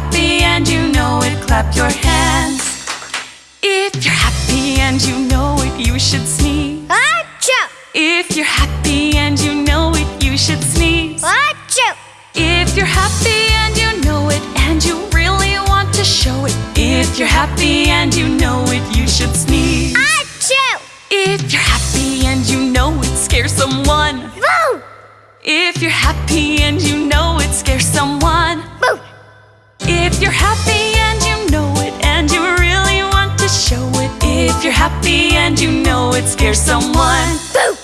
happy and you know it, clap your hands. If you're happy and you know it, you should sneeze. Achoo! If you're happy and you know it, you should sneeze. Achoo! If you're happy and you know it, and you really want to show it. If you're happy and you know it, you should sneeze. Achoo! If you're happy and you know it scares someone. Boo! If you're happy and you know it scares someone. Boo! If you're happy and you know it and you really want to show it. If you're happy and you know it scares someone. Boo!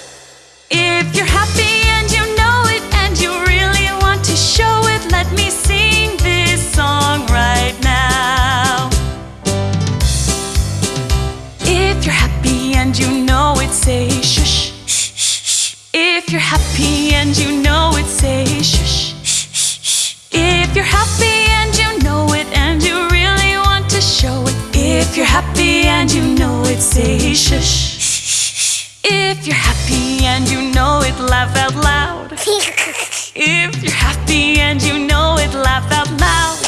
If you're happy and you know it and you really want to show it, let me sing this song right now. If you're happy and you know it, say shush. If you're happy and you know happy and you know it, say shush. If you're happy and you know it, laugh out loud. If you're happy and you know it, laugh out loud.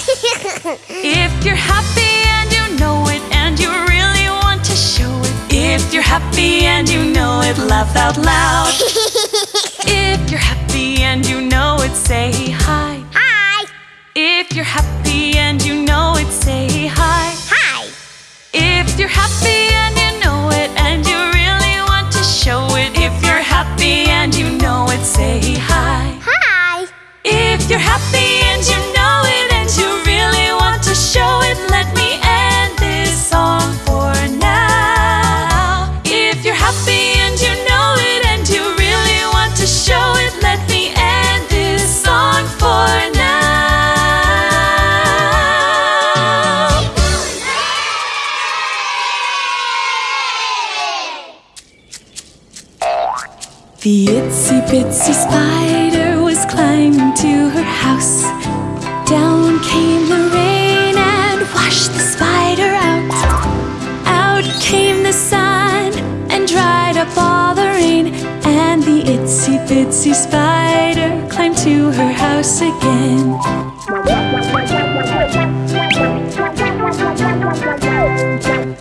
If you're happy and you know it and you really want to show it. If you're happy and you know it, laugh out loud. If you're happy and you know it, say hi. Hi! If you're happy and you know it, say hi. Hi! If you're happy and you know it and you really want to show it. If you're happy and you know it, say hi. Hi! If you're happy bitsy spider climbed to her house again.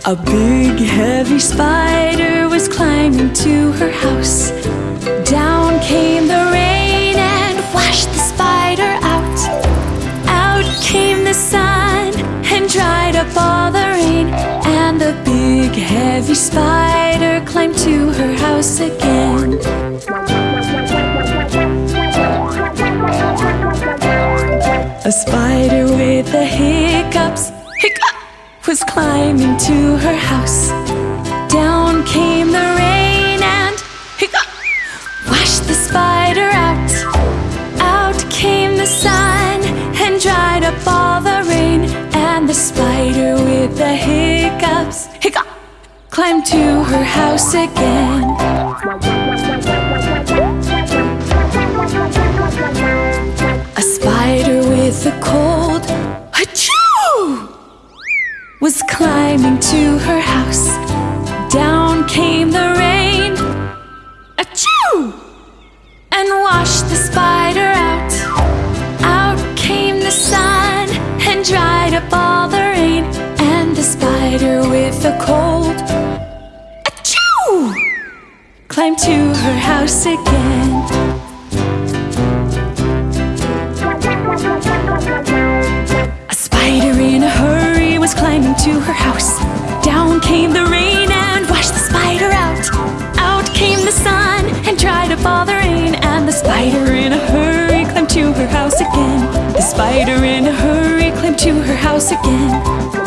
A big heavy spider was climbing to her house. Down came the rain and washed the spider out. Out came the sun and dried up all the rain. And the big heavy spider climbed to her house again. Was climbing to her house. Down came the rain and hiccup, washed the spider out. Out came the sun and dried up all the rain. And the spider with the hiccups, hiccup, climbed to her house again. Was climbing to her house. Down came the rain, achoo, and washed the spider out. Out came the sun and dried up all the rain. And the spider with a cold, achoo, climbed to her house again. Spider in a hurry climbed to her house again.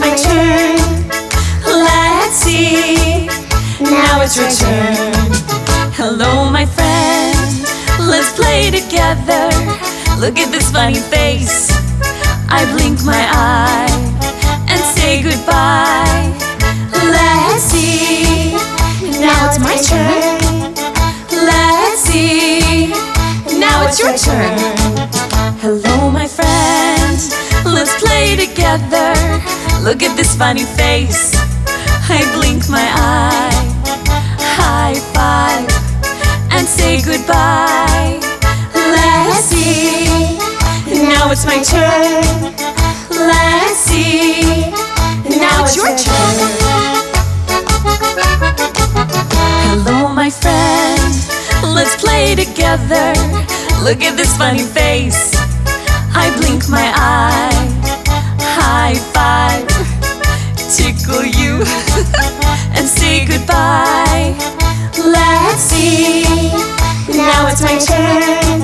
My turn. Let's see. Now it's your turn. Hello, my friend. Let's play together. Look at this funny face. I blink my eye and say goodbye. Let's see. Now it's my turn. Let's see. Now it's your turn. Hello, my friend. Let's play together. Look at this funny face. I blink my eye. High five and say goodbye. Let's see. Now it's my turn. Let's see. Now it's your turn. Hello, my friend. Let's play together. Look at this funny face. I blink my eye. High five. Tickle you and say goodbye. Let's see. Now it's my turn.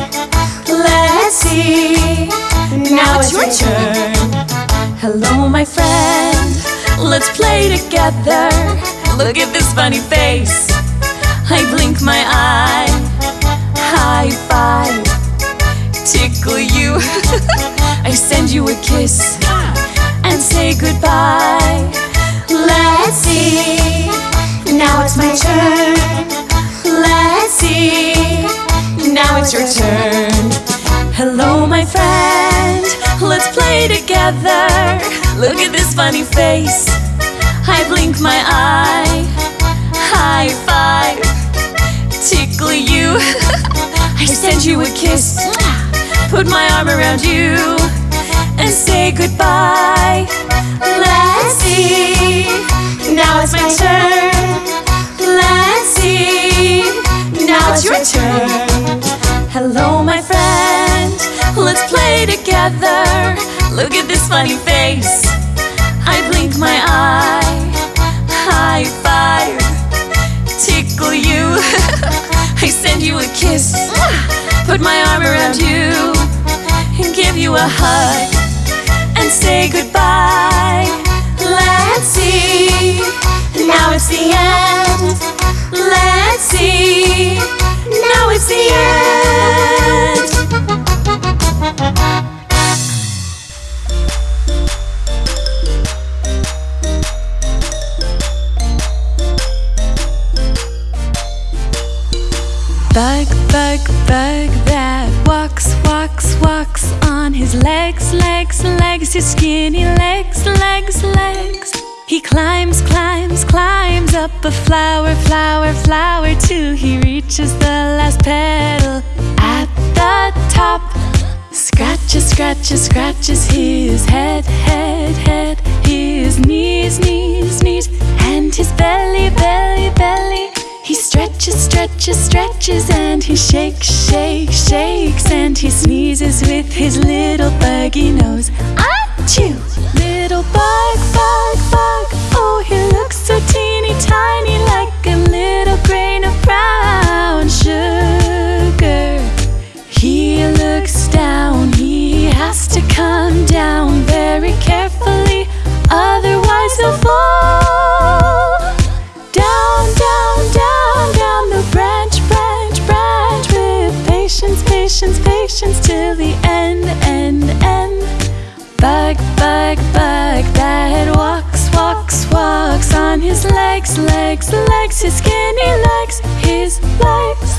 Let's see. Now it's your turn. Hello, my friend. Let's play together. Look at this funny face. I blink my eye. High five. Tickle you. I send you a kiss and say goodbye. Let's see. Now it's my turn. Let's see. Now it's your turn. Hello, my friend. Let's play together. Look at this funny face. I blink my eye. High five. Tickle you. I send you a kiss. Put my arm around you and say goodbye. Let's see. Now it's my turn. Let's see. Now it's your turn. Hello, my friend. Let's play together. Look at this funny face. I blink my eye. High five. Tickle you. I send you a kiss. Put my arm around you and give you a hug and say goodbye. Let's see. Now it's the end. Let's see. Now it's the end. Bug, bug, bug that walks, walks, walks on his legs, legs, legs, his skinny legs, legs, legs. He climbs, climbs, climbs up a flower, flower, flower till he reaches the last petal at the top. Scratches, scratches, scratches his head, head, head, his knees, knees, knees, and his belly, belly, belly. He stretches, stretches, stretches, and he shakes, shakes, shakes, and he sneezes with his little buggy nose. Achoo! Little bug, bug, bug. Oh, he looks so teeny tiny, like a little grain of brown on his legs, legs, legs, his skinny legs, his legs.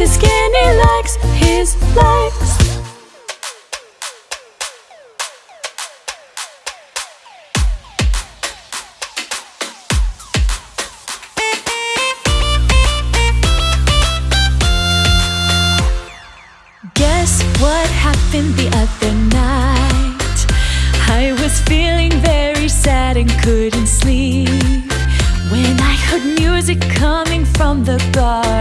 His skinny legs, his legs. Guess what happened the other night? I was feeling very sad and couldn't sleep when I heard music coming from the garden.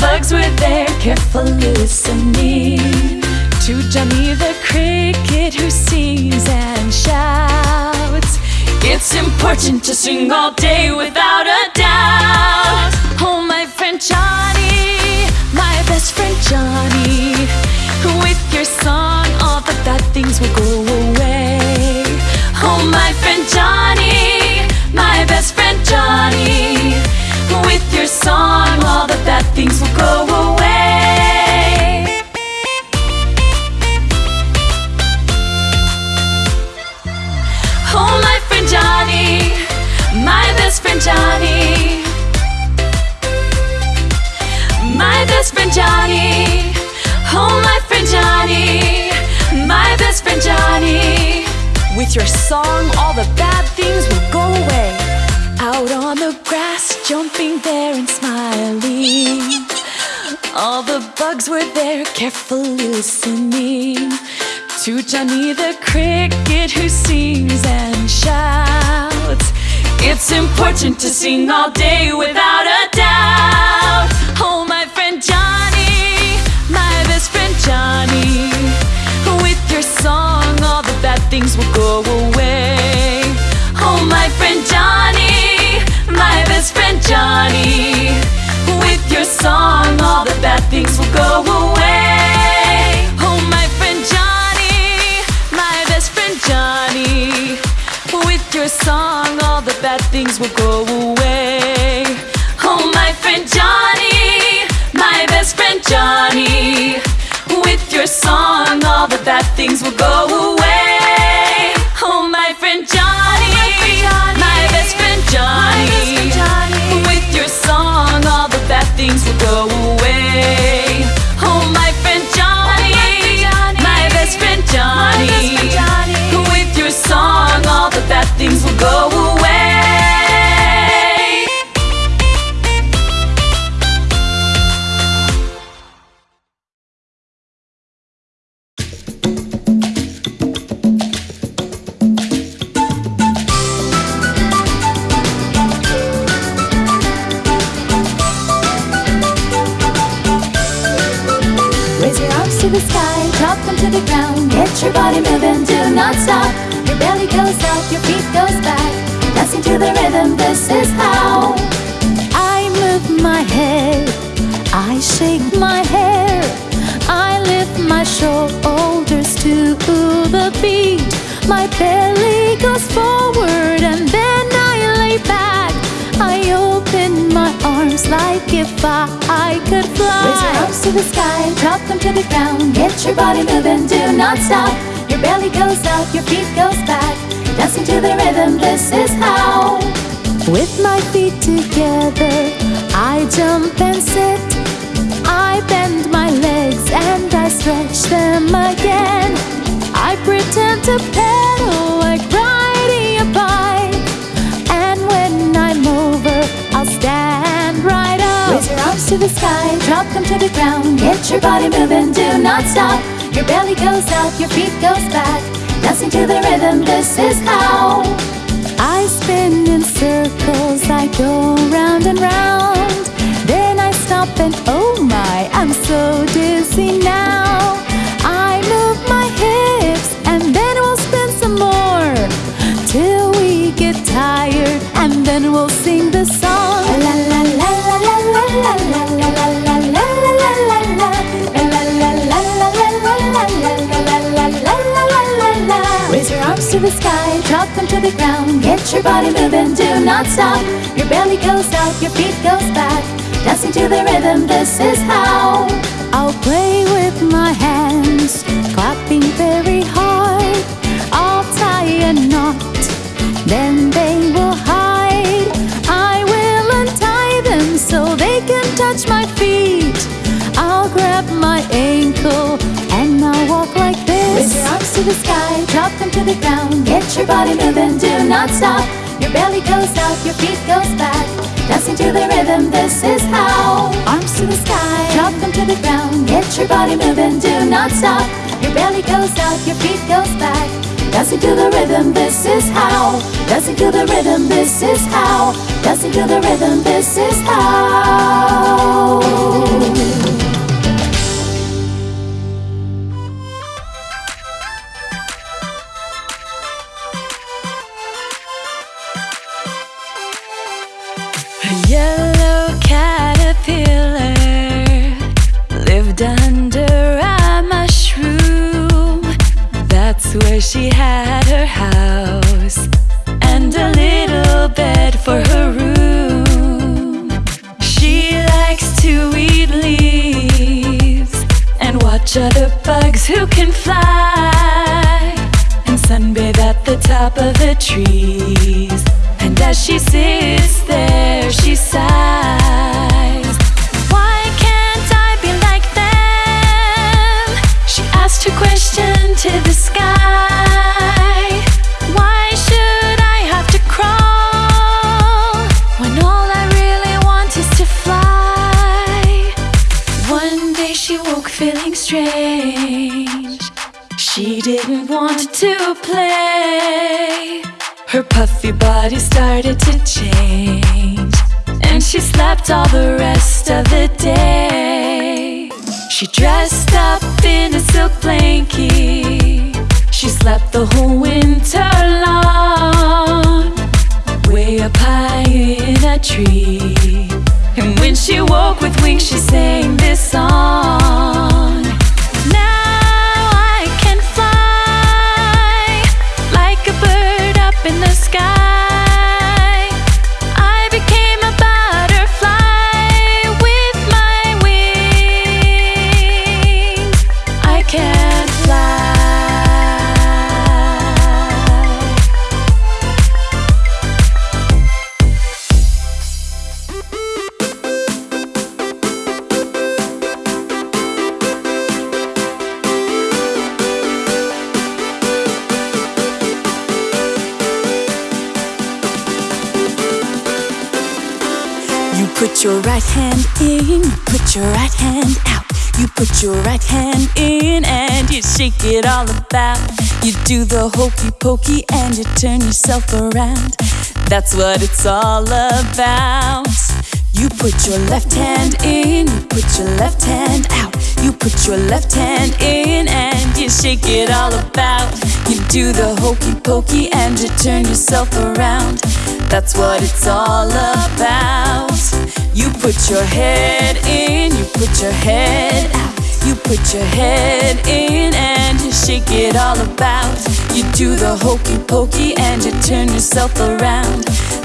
Bugs were there, carefully listening to Johnny the cricket who sings and shouts. It's important to sing all day without a doubt. Oh, my friend Johnny, my best friend Johnny, with your song, all the bad things will go away. Oh, my friend Johnny, my best friend Johnny, with your song, all the bad things will go away. Oh, my friend Johnny, my best friend Johnny. My best friend Johnny. Oh, my friend Johnny, my best friend Johnny. With your song, all the bad things will go away. Out on the grass, jumping there and smiling. All the bugs were there, carefully listening to Johnny the cricket who sings and shouts. It's important to sing all day without a doubt. Oh, my friend Johnny, my best friend Johnny, with your song, all the bad things will go away. Johnny, with your song, all the bad things will go away. Oh, my friend Johnny, my best friend Johnny, with your song, all the bad things will go away. Oh, my friend Johnny, my best friend Johnny, with your song, all the bad things will go away. Go away. Oh, oh, my friend Johnny, my best friend Johnny, if I, could fly. Raise your arms to the sky, drop them to the ground. Get your body moving, do not stop. Your belly goes up, your feet goes back. Dancing to the rhythm, this is how. With my feet together, I jump and sit. I bend my legs and I stretch them again. To the sky, drop them to the ground. Get your body moving, do not stop. Your belly goes up, your feet goes back. Dancing to the rhythm, this is how. I spin in circles, I go round and round. Then I stop and oh my, I'm so dizzy now. I move my hips and then we'll spin some more till we get tired and then we'll sing the song. La la la Raise your arms to the sky, drop them to the ground. Get your body moving, do not stop. Your belly goes out, your feet goes back. Dancing to the rhythm, this is how. I'll play with my hands, clapping very hard. I'll tie a knot, then they will so they can touch my feet. I'll grab my ankle and I'll walk like this. Raise your arms to the sky, drop them to the ground. Get your body moving, do not stop. Your belly goes out, your feet goes back. Dancing to the rhythm, this is how. Arms to the sky, drop them to the ground. Get your body moving, do not stop. Your belly goes out, your feet goes back. Dancing to the rhythm, this is how. Dancing to the rhythm, this is how. Dancing to the rhythm, this is how. Where she had her house and a little bed for her room. She likes to eat leaves and watch other bugs who can fly and sunbathe at the top of the trees. And as she sits slept all the rest of the day. She dressed up in a silk blanket. She slept the whole winter long. Way up high in a tree. And when she woke with wings, she sang this song. Put your right hand in and you shake it all about. You do the hokey pokey and you turn yourself around. That's what it's all about. You put your left hand in, you put your left hand out. You put your left hand in and you shake it all about. You do the hokey pokey and you turn yourself around. That's what it's all about. You put your head in, you put your head out. You put your head in and you shake it all about. You do the hokey pokey and you turn yourself around.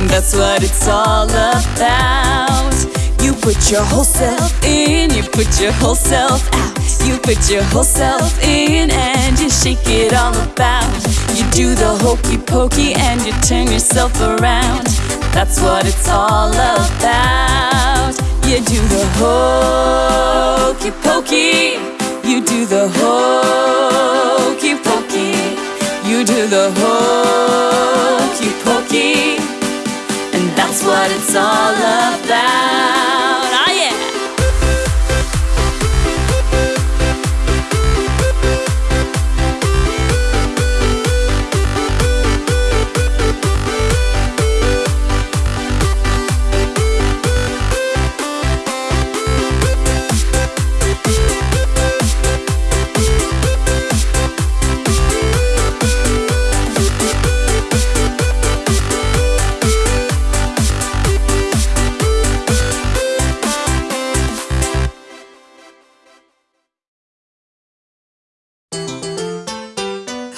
That's what it's all about. You put your whole self in, you put your whole self out. You put your whole self in and you shake it all about. You do the hokey pokey and you turn yourself around. That's what it's all about. You do the hokey pokey. You do the hokey pokey. You do the hokey pokey. And that's what it's all about.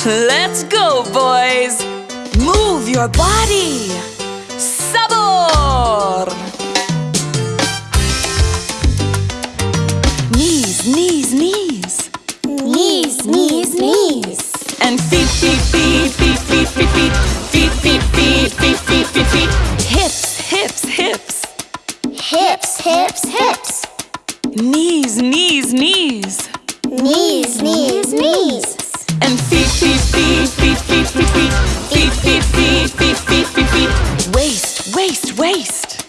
Let's go, boys! Move your body! Sabor! Knees, knees, knees. Knees, knees, knees. And feet, feet, feet, feet, feet, feet, feet. Feet, feet, feet, feet, feet, feet, feet. Hips, hips, hips. Hips, hips, hips. Knees, knees, knees. Knees, knees, knees. And feet, feet, feet, feet, feet, feet, feet. Feet, feet, feet, feet, feet, feet, feet. Waist, waist, waist.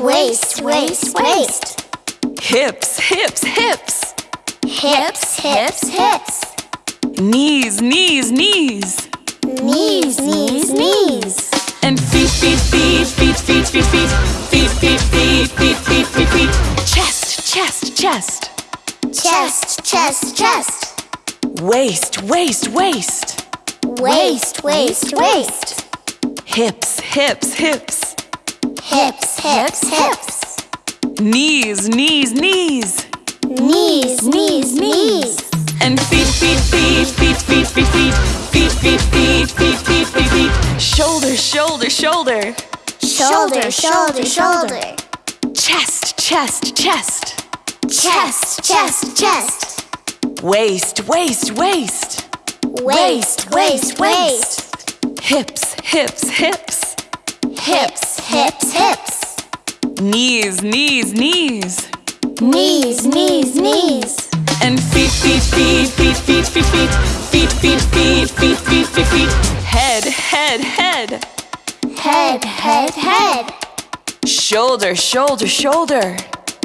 Waist, waist, waist. Hips, hips, hips. Hips, hips, hips. Knees, knees, knees. Knees, knees, knees. And feet, feet, feet, feet, feet, feet, feet. Feet, feet, feet, feet, feet, feet, feet. Chest, chest, chest. Chest, chest, chest. Waist, waist, waist. Waist, waist, waist. Hips, hips, hips. Hips, hips, hips. Knees, knees, knees. Knees, knees, knees. And feet, feet, feet, feet, feet, feet, feet. Feet, feet, feet, feet, feet, feet, feet. Shoulder, shoulder, shoulder. Shoulder, shoulder, shoulder. Chest, chest, chest. Chest, chest, chest. Waist, waist, waist. Waist, waist, waist. Hips, hips, hips. Hips, hips, hips. Knees, knees, knees. Knees, knees, knees. And feet, feet, feet, feet, feet, feet, feet. Feet, feet, feet, feet, feet, feet, feet. Head, head, head. Head, head, head. Shoulder, shoulder, shoulder.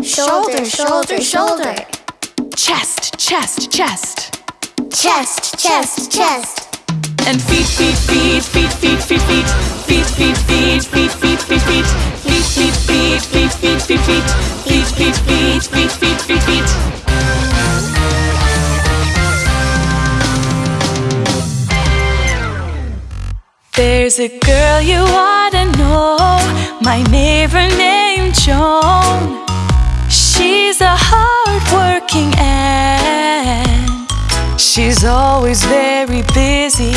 Shoulder, shoulder, shoulder. Chest, chest, chest. Chest, chest, chest. And feet, feet, feet, feet, feet, feet, feet. Feet, feet, feet, feet, feet, feet, feet. Feet, feet, feet, feet, feet, feet, feet. Feet, feet, feet, feet, feet, feet, feet. There's a girl you ought to know, my neighbor named Joan. She's a hardworking ant. She's always very busy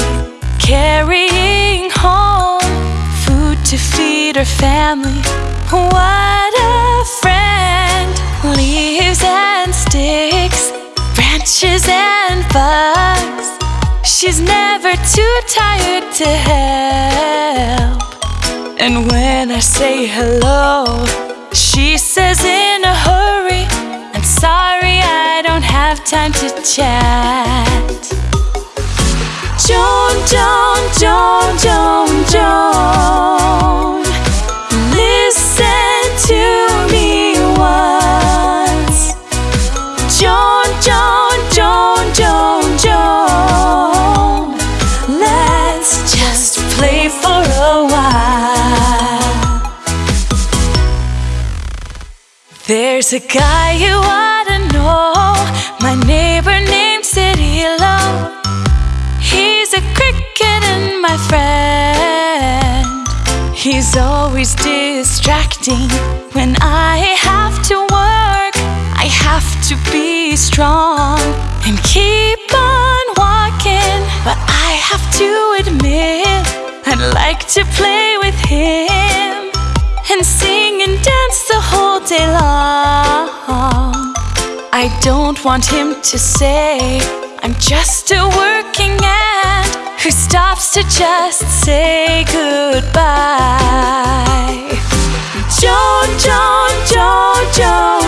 carrying home food to feed her family. What a friend! Leaves and sticks, branches and bugs. She's never too tired to help. And when I say hello, she says in a time to chat. Joan, Joan, Joan, Joan, Joan. Listen to me once. Joan, Joan, Joan, Joan, Joan. Let's just play for a while. There's a guy you ought to know, my neighbor named Cirilo. He's a cricket and my friend. He's always distracting when I have to work. I have to be strong and keep on walking. But I have to admit, I'd like to play with him and sing and dance the whole day long. I don't want him to say I'm just a working ant who stops to just say goodbye. Joan, Joan, Joan, Joan.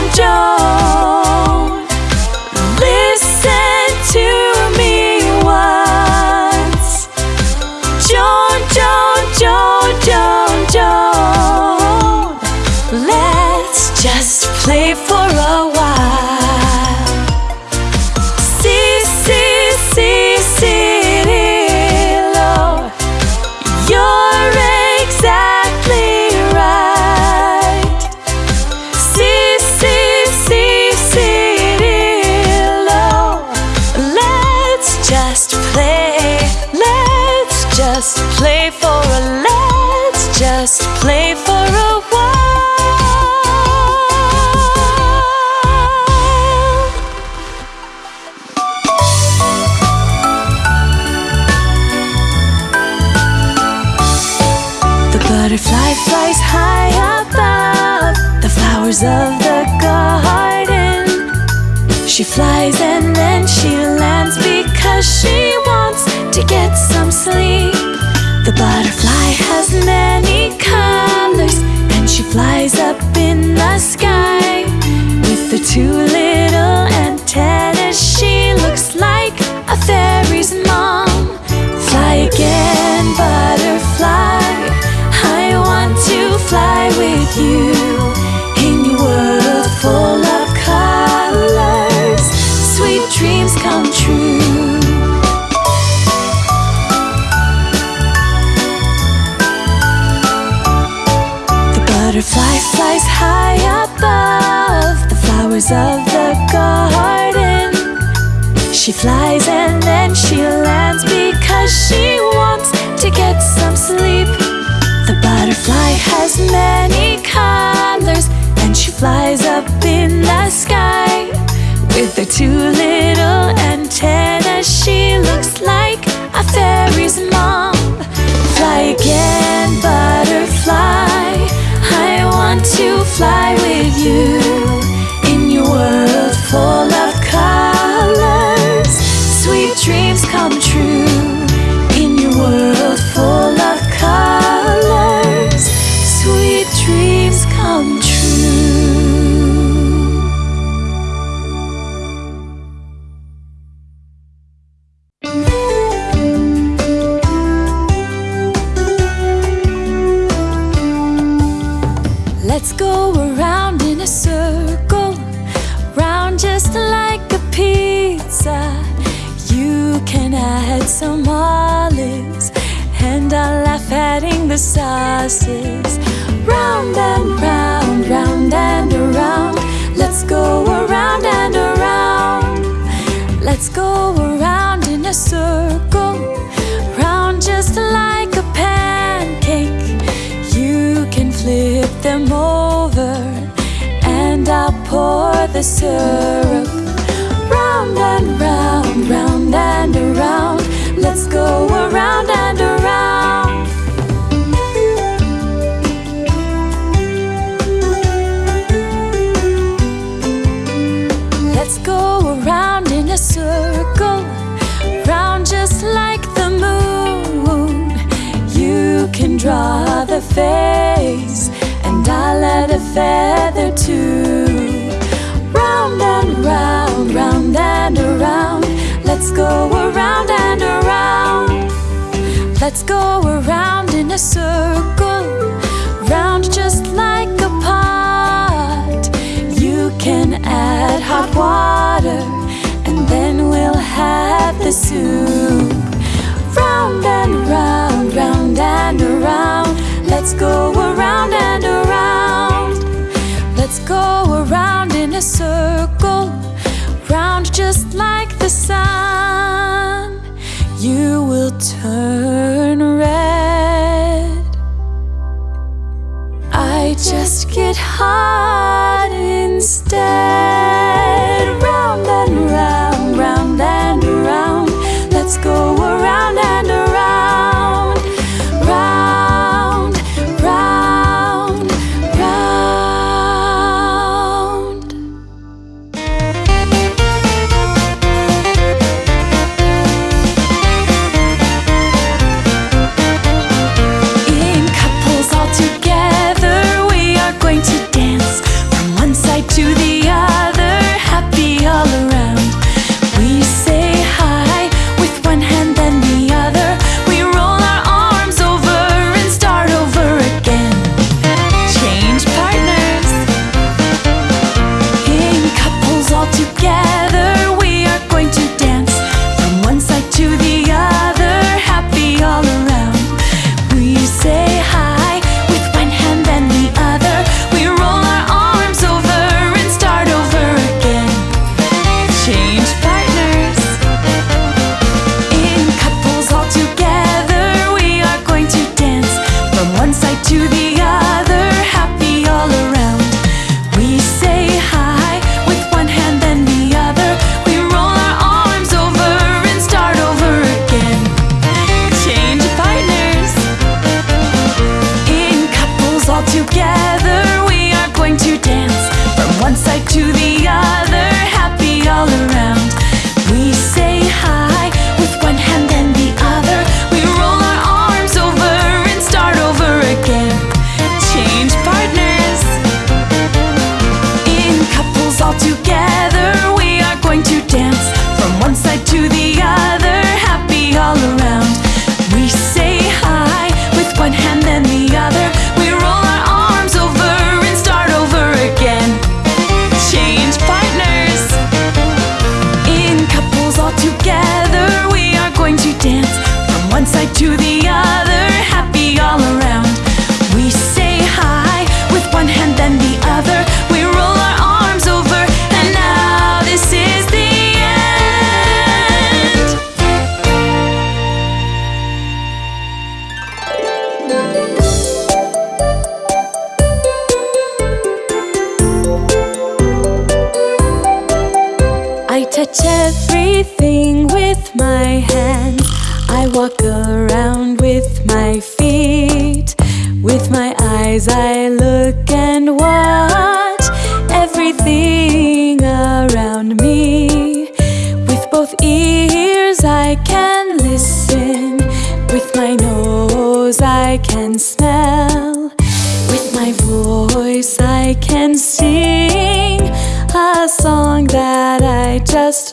Flies up in the sky. With her two little antennas, she looks like a fairy's mom. Fly again, butterfly. I want to fly the sauces. Round and round, round and around. Let's go around and around. Let's go around in a circle, round just like a pancake. You can flip them over, and I'll pour the syrup. Round and round, round and around. Let's go around and around. Face, and I'll add a feather too. Round and round, round and around. Let's go around and around. Let's go around in a circle, round just like a pot. You can add hot water, and then we'll have the soup. Round and round, round and around. Let's go around and around. Let's go around in a circle, round just like the sun. You will turn red. I just get hot instead. With my eyes I look and watch everything around me. With both ears I can listen. With my nose I can smell. With my voice I can sing A song that I just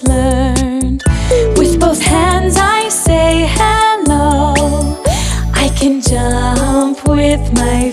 my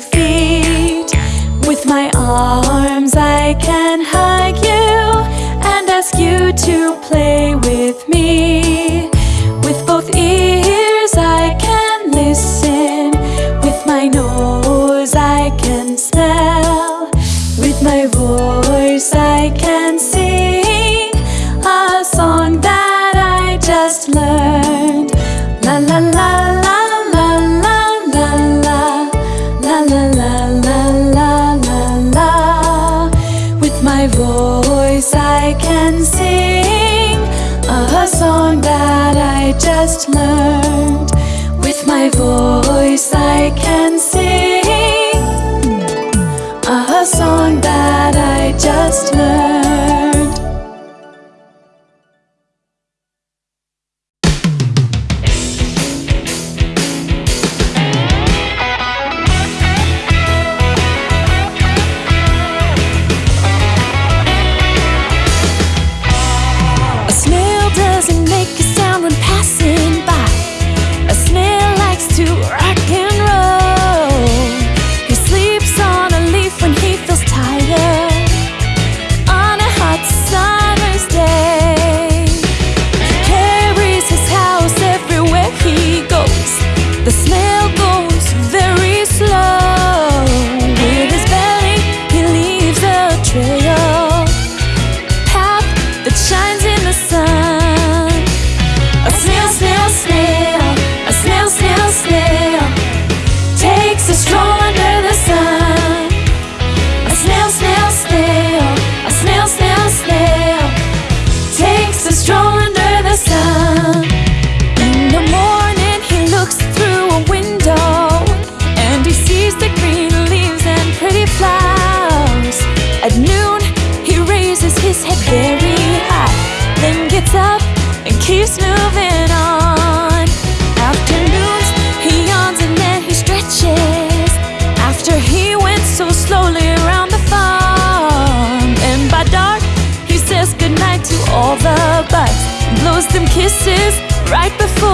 kisses right before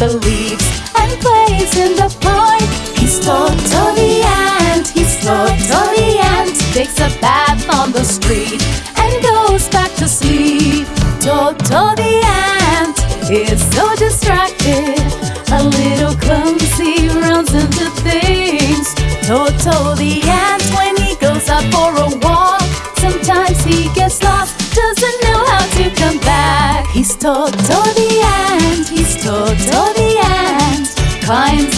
the leaves and plays in the park. He's Toto the ant, he's the ant. Takes a bath on the street and goes back to sleep. The ant is so distracted, a little clumsy, runs into things. The ant, when he goes out for a walk, sometimes he gets lost, doesn't know how to come back. He's Toto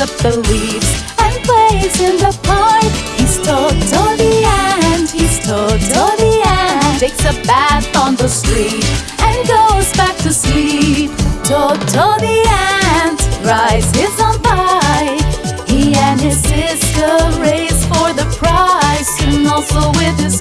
up the leaves and plays in the park. He's Toto the ant, he's Toto the ant, takes a bath on the street and goes back to sleep. Toto the ant rides his own bike. He and his sister race for the prize, and also with his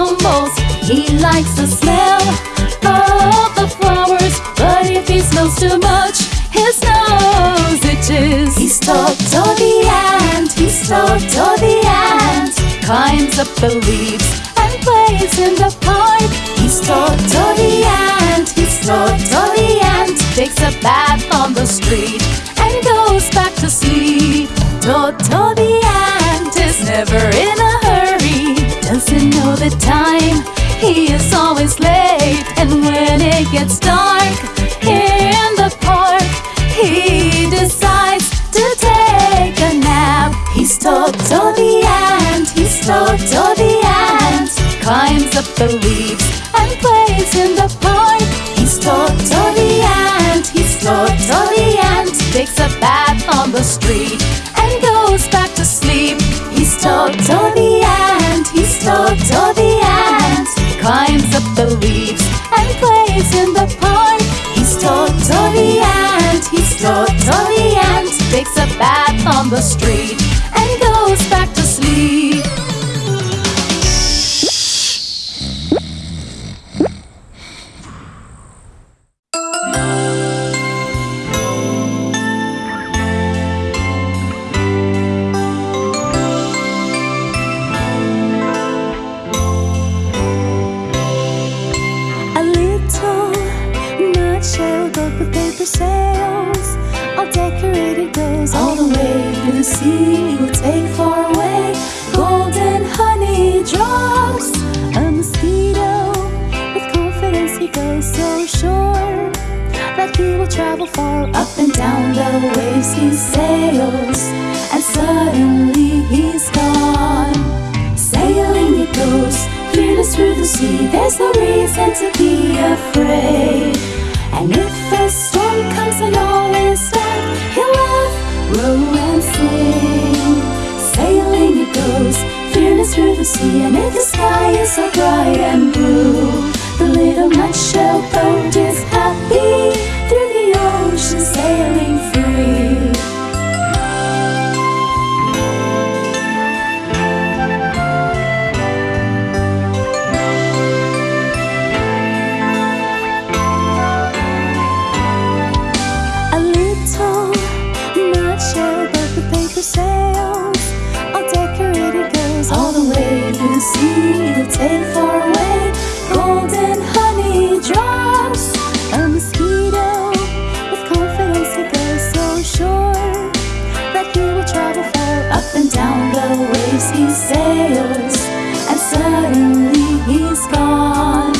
stumbles. He likes the smell of the flowers, but if he smells too much, his nose itches. He's Toto the ant, he's Toto the ant, climbs up the leaves and plays in the park. He's Toto the ant, he's Toto the ant, takes a bath on the street time. He is always late, and when it gets dark in the park, he decides to take a nap. He's Toto the ant, he's Toto the ant, climbs up the leaves and plays in the park. He's Toto the ant, he's Toto the ant, takes a bath on the street on the street There's no reason to be afraid. And if a storm comes and all is dark, he'll laugh, row and sing. Sailing it goes, fearless through the sea. And if the sky is so bright and blue, the little nutshell boat is happy through the ocean, sailing free. He's gone.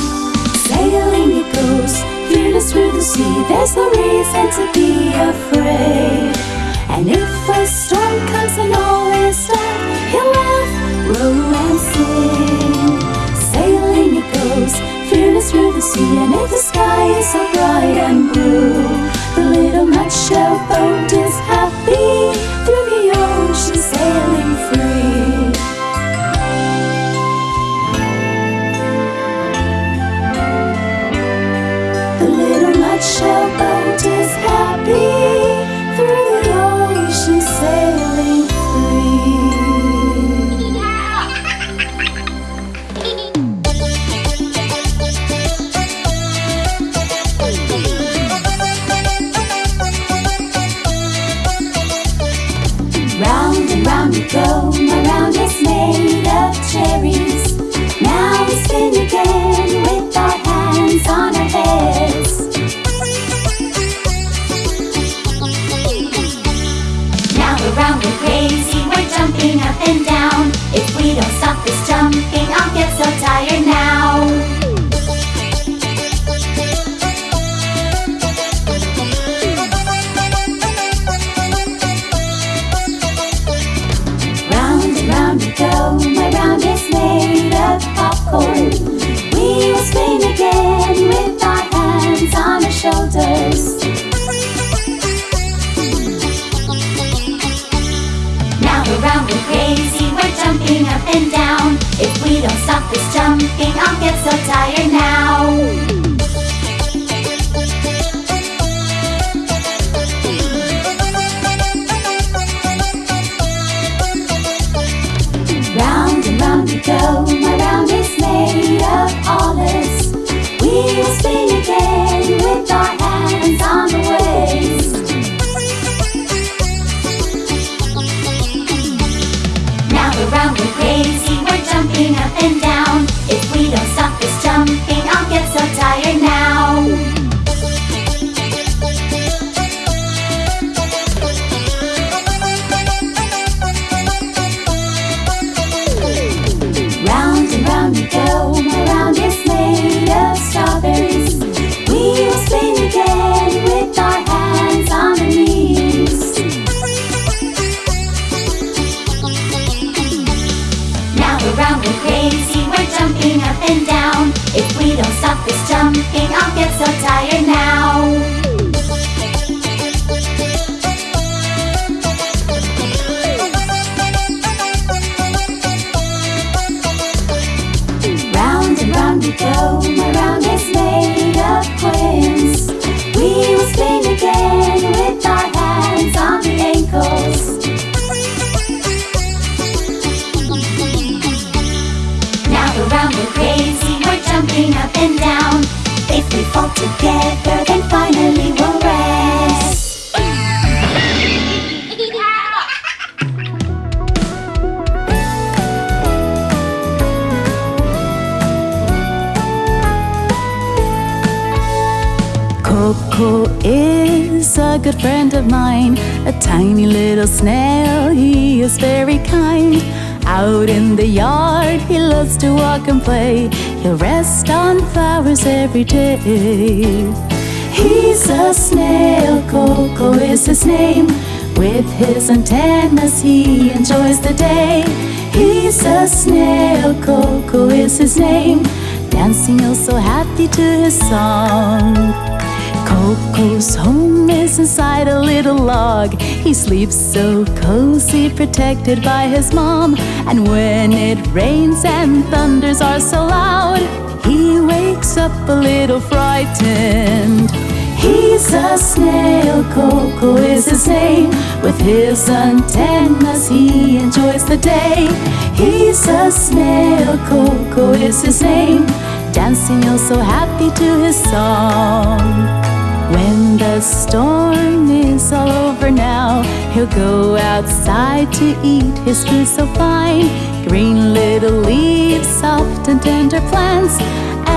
Sailing it goes, fearless through the sea. There's no reason to be afraid. And if a storm comes and all is dark, he'll laugh, row and sing. Sailing it goes, fearless through the sea. And if the sky is so bright and blue, the little nutshell boat is happy through the ocean, sailing free. Boat Coco is a good friend of mine, a tiny little snail. He is very kind. Out in the yard, he loves to walk and play. He'll rest on flowers every day. He's a snail, Coco is his name. With his antennas, he enjoys the day. He's a snail, Coco is his name. Dancing oh so happy to his song. Coco's home is inside a little log. He sleeps so cozy, protected by his mom. And when it rains and thunders are so loud, he wakes up a little frightened. He's a snail, Coco is his name. With his antennas, he enjoys the day. He's a snail, Coco is his name. Dancing oh so happy to his song. The storm is all over now, he'll go outside to eat his food so fine. Green little leaves, soft and tender plants,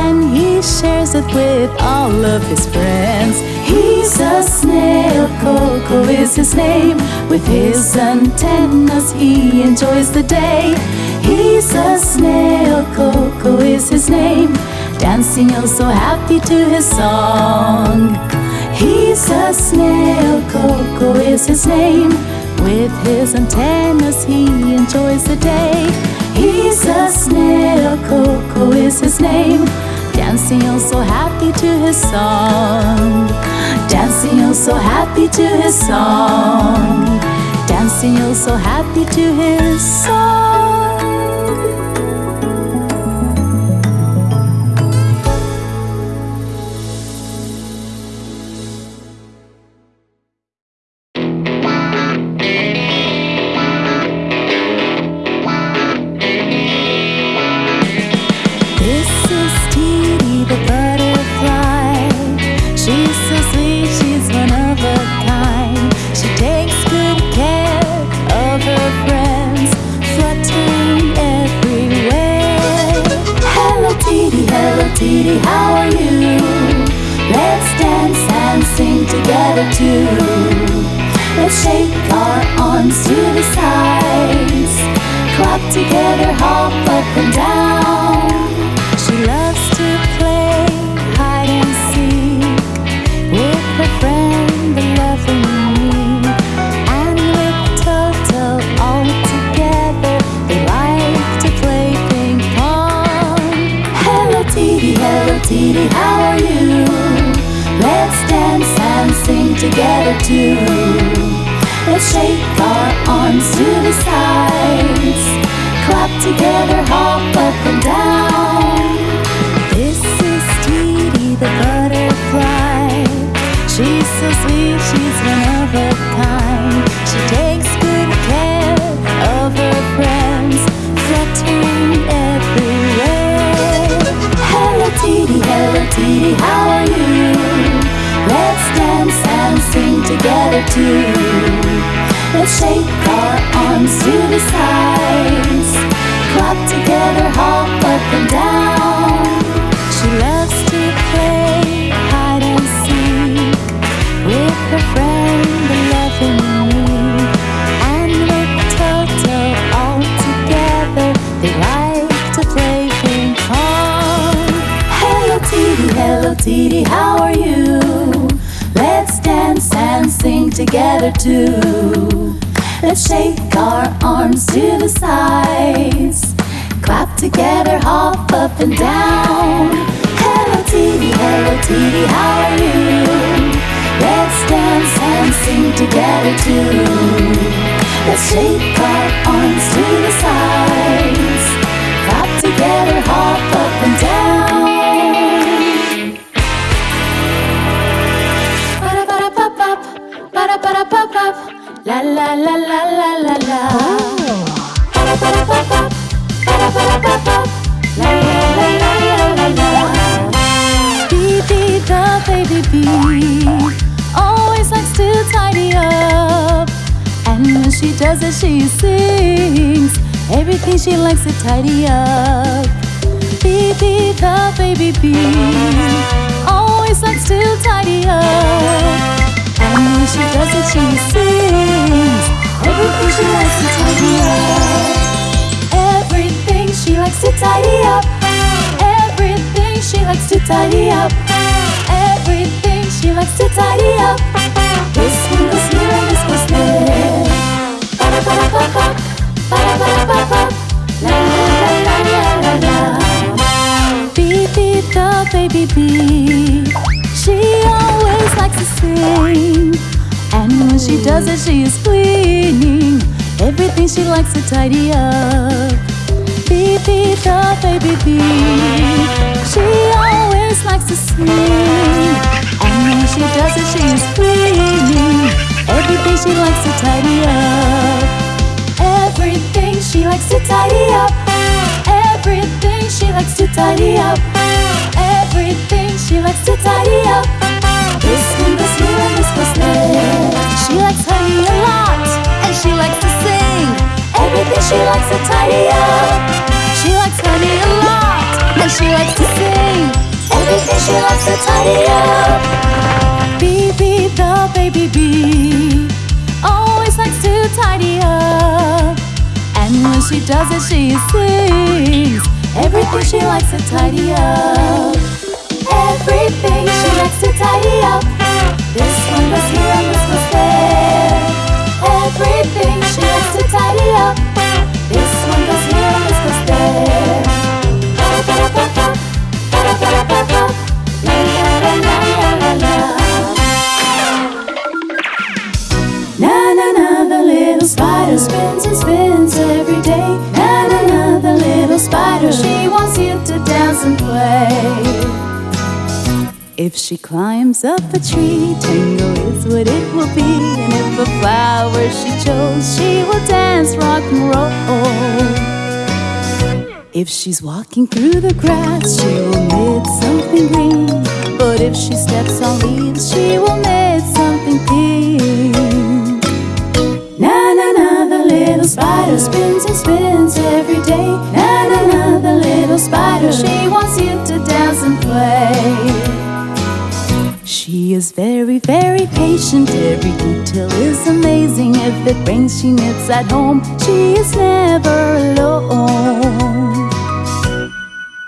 and he shares it with all of his friends. He's a snail, Coco is his name. With his antennas, he enjoys the day. He's a snail, Coco is his name. Dancing oh so happy to his song. He's a snail, Coco is his name. With his antennas, he enjoys the day. He's a snail, Coco is his name. Dancing oh so happy to his song. Dancing oh so happy to his song. Dancing oh so happy to his song. Up and down. Hello, Tweety, hello, Tweety, how are you? Let's dance and sing together too. Let's shake our arms to the sides, clap together, hop up and down. Ba-da-ba-da-ba-bop, ba-da-ba-da-ba-bop, La la la la la la la. La la la the baby bee always likes to tidy up, and when she does it, she sings everything she likes to tidy up. Bee the baby bee always likes to tidy up. And when she does it, she sings everything she likes to tidy up. Everything she likes to tidy up. Likes to tidy up. Everything she likes to tidy up. This one goes here and this goes there. Bee bee the baby bee. She always likes to sing. And when she does it, she is cleaning everything she likes to tidy up. Bee bee the baby bee. She always likes to sing. And when she does it, she is cleaning everything she likes to tidy up. Everything she likes to tidy up. Everything she likes to tidy up. Everything she likes to tidy up. This one goes here and this goes there. She likes honey a lot, and she likes. Everything she likes to tidy up. She likes honey a lot, and she likes to sing. Everything she likes to tidy up. Bee the baby bee always likes to tidy up. And when she does it, she sings everything she likes to tidy up. Everything she likes to tidy up. This one goes here and this goes there. Everything she likes to tidy up. This one goes here this goes there. Na na na, the little spider spins and spins every day. Na, the little spider, she wants you to dance and play. If she climbs up a tree, tango is what it will be. And if a flower she chose, she will dance rock and roll. If she's walking through the grass, she will knit something green. But if she steps on leaves, she will knit something pink. Na na na, the little spider spins and spins every day. Na na na, the little spider, she wants you to dance and play. She is very, very patient. Every detail is amazing. If it rains, she knits at home. She is never alone.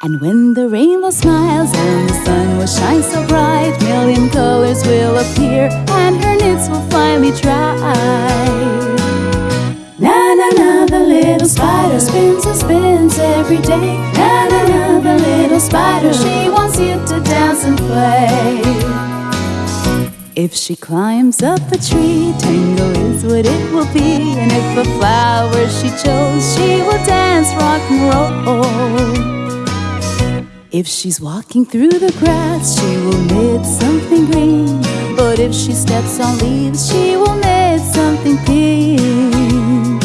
And when the rainbow smiles and the sun will shine so bright, million colors will appear and her knits will finally dry. Na na na, the little spider spins and spins every day. Na na na, the little spider, she wants you to dance and play. If she climbs up a tree, tango is what it will be. And if a flower she chose, she will dance rock and roll. If she's walking through the grass, she will knit something green. But if she steps on leaves, she will knit something pink.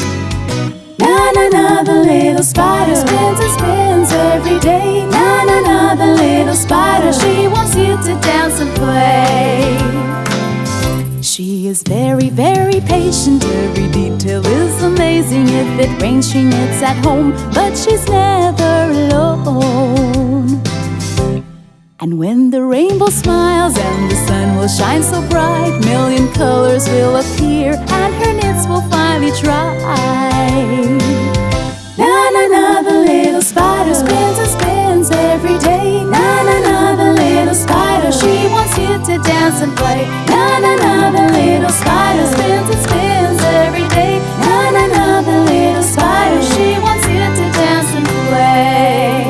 Na na na, the little spider spins and spins every day. Na na na, the little spider, is very, very patient. Every detail is amazing. If it rains, she knits at home, but she's never alone. And when the rainbow smiles and the sun will shine so bright, million colors will appear and her knits will finally dry. Na na na, the little spider spins and spins every day. She wants you to dance and play. Na na na, the little spider spins and spins every day. Na na na, the little spider, she wants you to dance and play.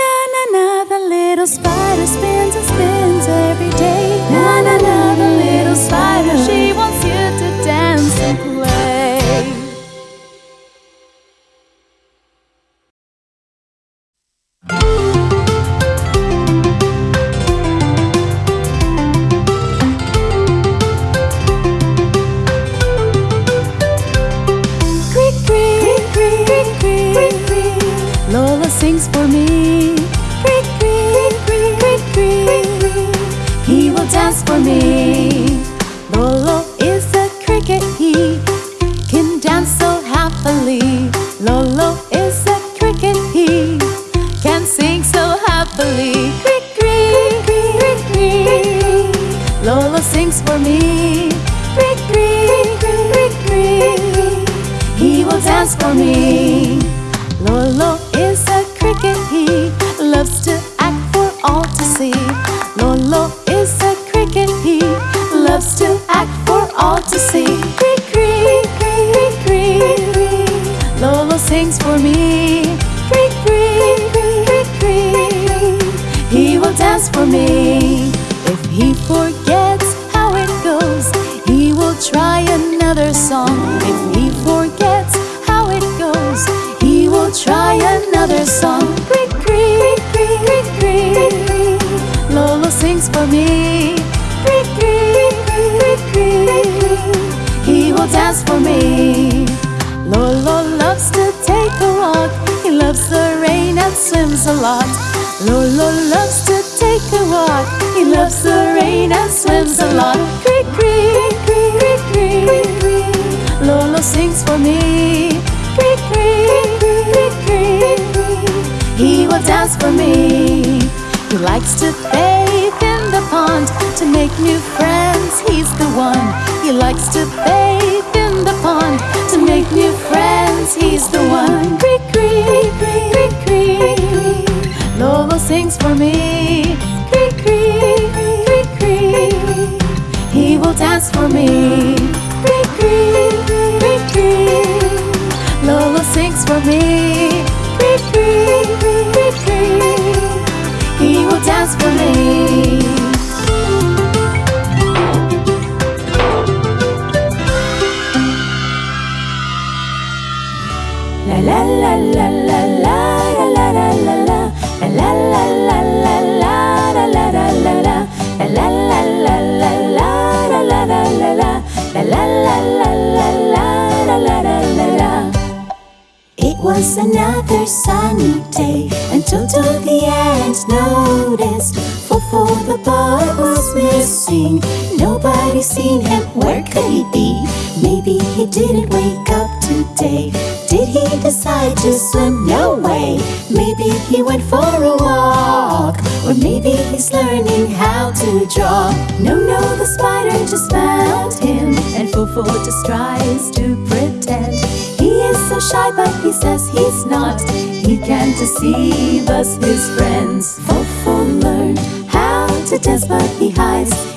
Na na na, the little spider spins Sings for me. He will dance for me. Lolo loves to take a walk. He loves the rain and swims a lot. Lolo loves to take a walk. He loves the rain and swims a lot. Creak, creak, creak, creak, creak. Lolo sings for me. Creak, creak, creak, creak. He will dance for me. He likes to the pond to make new friends. He's the one. He likes to bathe in the pond to make new friends. He's the one. Creak, creak, creak, creak. Lolo sings for me. Creak, creak, creak, creak. He will dance for me. Creak, creak, creak, creak. Lolo sings for me. Creak, creak, creak, creak. He will dance for me. It was another sunny day, Toto the ant noticed Fofo the bug was missing. Nobody seen him, where could he be? Maybe he didn't wake up today. Did he decide to swim? No way. Maybe he went for a walk, or maybe he's learning how to draw. No, no, the spider just found him, and Fofo just tries to pretend. He is so shy, but he says he's not. He can't deceive us, his friends. Fofo learned how to dance, but he hides.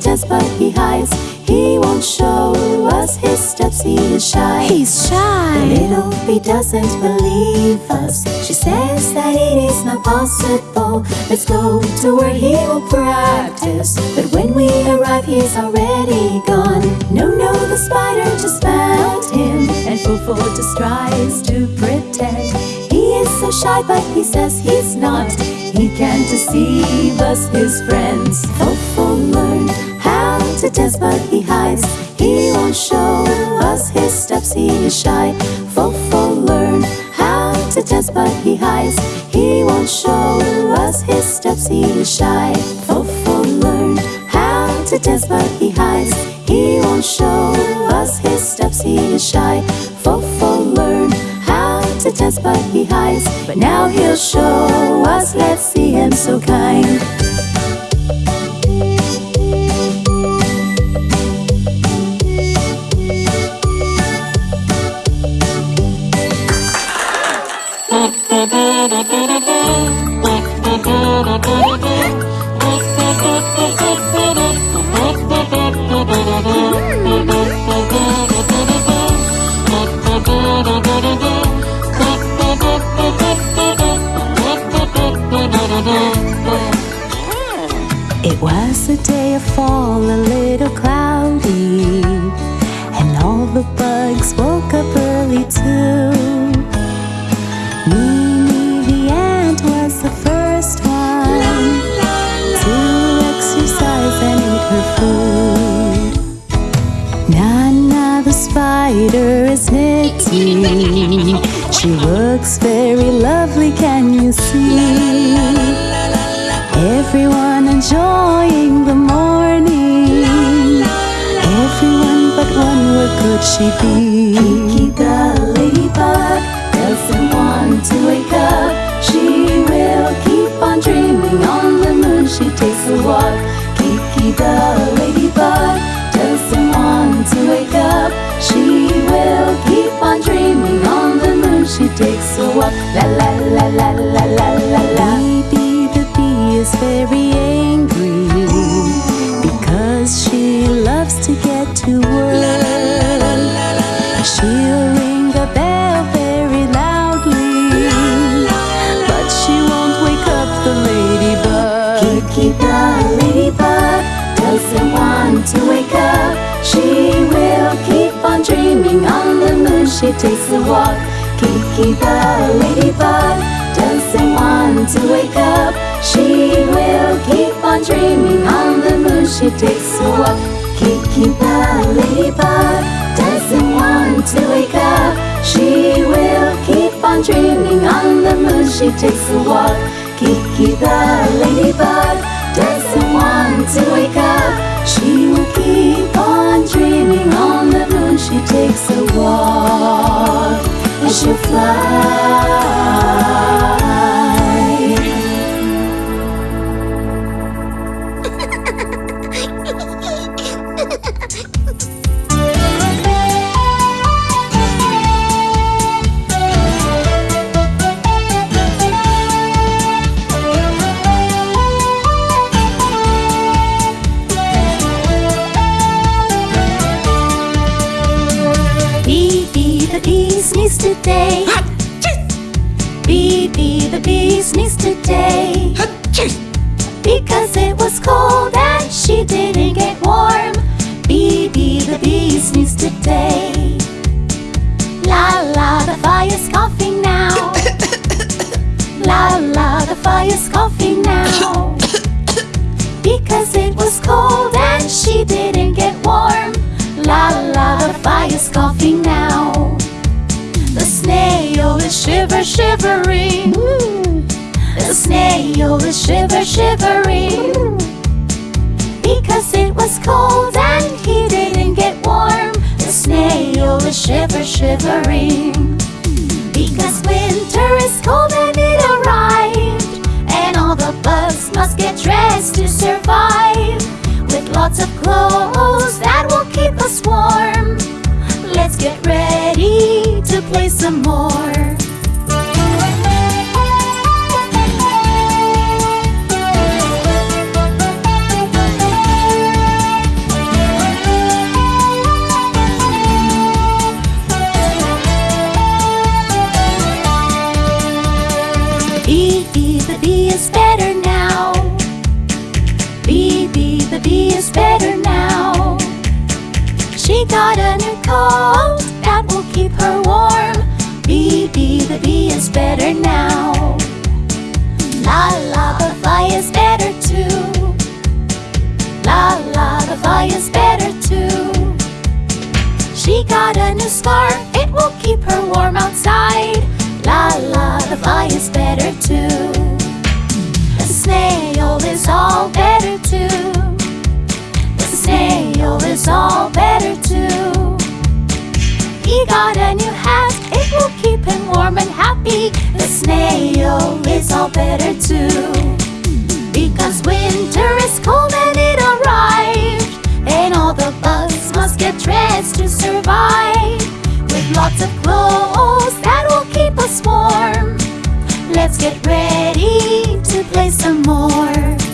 Dance, but he hides. He won't show us his steps, he is shy. He's shy. Little bee doesn't believe us. She says that it is not possible. Let's go to where he will practice. But when we arrive, he's already gone. No, no, the spider just found him. And Fofo just tries to pretend. He is so shy, but he says he's not. He can't deceive us, his friends. Fofo learned to dance, but he hides. He won't show us his steps, he is shy. Fofo learned how to dance, but he hides. He won't show us his steps, he is shy. Fofo learned how to dance, but he hides. He won't show us his steps, he is shy. Fofo learned how to dance, but he hides. But now he'll show us, let's see him so kind. It was a day of fall, a little cloudy, and all the bugs woke up early too. Food. Nana the spider is knitting. She looks very lovely, can you see? Everyone enjoying the morning. Everyone but one, where could she be? The ladybug doesn't want to wake up. She will keep on dreaming on the moon. She takes a walk. La la la la la la la la. Baby the bee is very angry because she loves to get to work. She takes a walk. Kiki the ladybug doesn't want to wake up. She will keep on dreaming on the moon. She takes a walk. Kiki the ladybug doesn't want to wake up. She will keep on dreaming on the moon. She takes a walk. Kiki the ladybug doesn't want to wake up. She will keep on dreaming on. She takes a walk and she'll fly. Because it was cold and she didn't get warm. La la, the fire's coughing now. The snail is shiver shivering. The snail is shiver shivering. Because it was cold and he didn't get warm. The snail is shiver shivering. Because winter is cold and it arrived. Must get dressed to survive. With lots of clothes that will keep us warm. Let's get ready to play some more. She got a new coat that will keep her warm. Bee, the bee is better now. La la the fly is better too. La la the fly is better too. She got a new scarf, it will keep her warm outside. La la the fly is better too. The snail is all better too tail is all better too. He got a new hat, it will keep him warm and happy. The snail is all better too. Because winter is cold and it arrived, and all the bugs must get dressed to survive. With lots of clothes that will keep us warm, let's get ready to play some more.